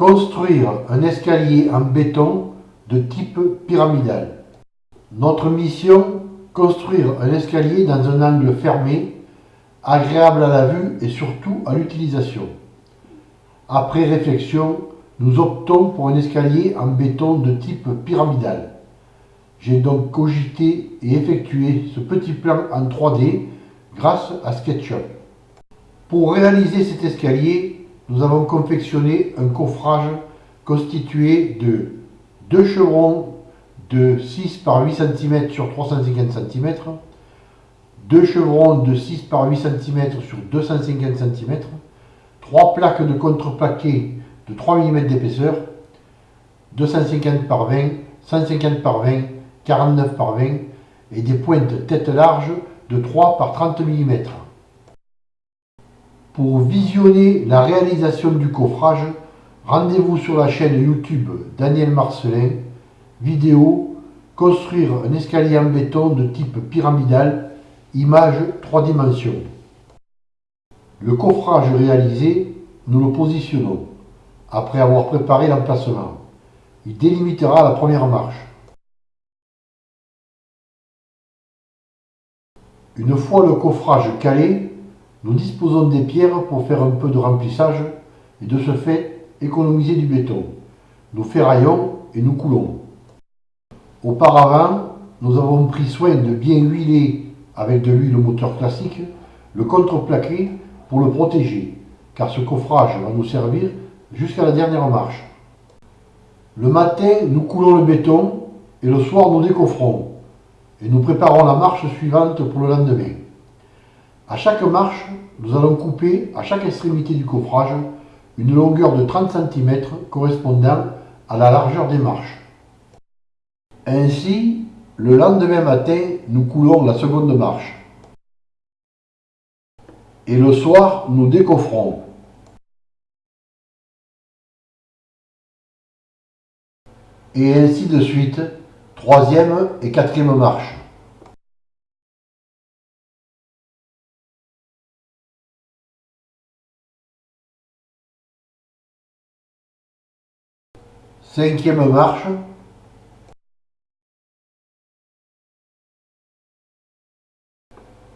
Construire un escalier en béton de type pyramidal. Notre mission, construire un escalier dans un angle fermé, agréable à la vue et surtout à l'utilisation. Après réflexion, nous optons pour un escalier en béton de type pyramidal. J'ai donc cogité et effectué ce petit plan en 3D grâce à SketchUp. Pour réaliser cet escalier, nous avons confectionné un coffrage constitué de deux chevrons de 6 par 8 cm sur 350 cm, deux chevrons de 6 par 8 cm sur 250 cm, trois plaques de contreplaqué de 3 mm d'épaisseur, 250 par 20, 150 par 20, 49 par 20 et des pointes tête large de 3 par 30 mm. Pour visionner la réalisation du coffrage, rendez-vous sur la chaîne YouTube Daniel Marcelin, vidéo Construire un escalier en béton de type pyramidal, image 3 dimensions. Le coffrage réalisé, nous le positionnons, après avoir préparé l'emplacement. Il délimitera la première marche. Une fois le coffrage calé, nous disposons des pierres pour faire un peu de remplissage et de ce fait économiser du béton. Nous ferraillons et nous coulons. Auparavant, nous avons pris soin de bien huiler avec de l'huile moteur classique le contreplaqué pour le protéger, car ce coffrage va nous servir jusqu'à la dernière marche. Le matin, nous coulons le béton et le soir, nous décoffrons et nous préparons la marche suivante pour le lendemain. À chaque marche, nous allons couper à chaque extrémité du coffrage une longueur de 30 cm correspondant à la largeur des marches. Ainsi, le lendemain matin, nous coulons la seconde marche. Et le soir, nous décoffrons. Et ainsi de suite, troisième et quatrième marche. Cinquième marche.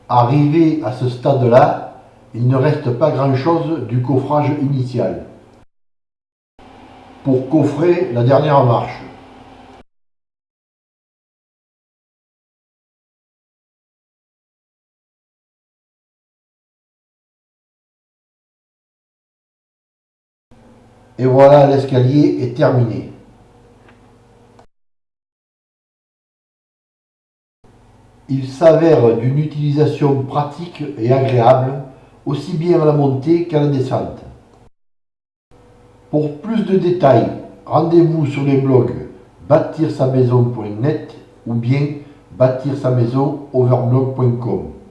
Arrivé à ce stade-là, il ne reste pas grand-chose du coffrage initial pour coffrer la dernière marche. Et voilà, l'escalier est terminé. Il s'avère d'une utilisation pratique et agréable, aussi bien à la montée qu'à la descente. Pour plus de détails, rendez-vous sur les blogs bâtir sa maison.net ou bien bâtir sa maison overblog.com.